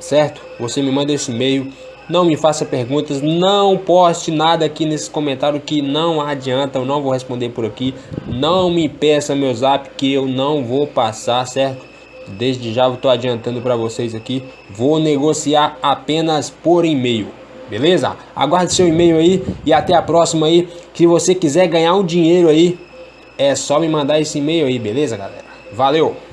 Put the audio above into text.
certo? Você me manda esse e-mail, não me faça perguntas, não poste nada aqui nesse comentário que não adianta, eu não vou responder por aqui. Não me peça meu zap que eu não vou passar, certo? Desde já eu tô adiantando para vocês aqui, vou negociar apenas por e-mail. Beleza? Aguarde seu e-mail aí e até a próxima aí. Se você quiser ganhar um dinheiro aí, é só me mandar esse e-mail aí, beleza, galera? Valeu!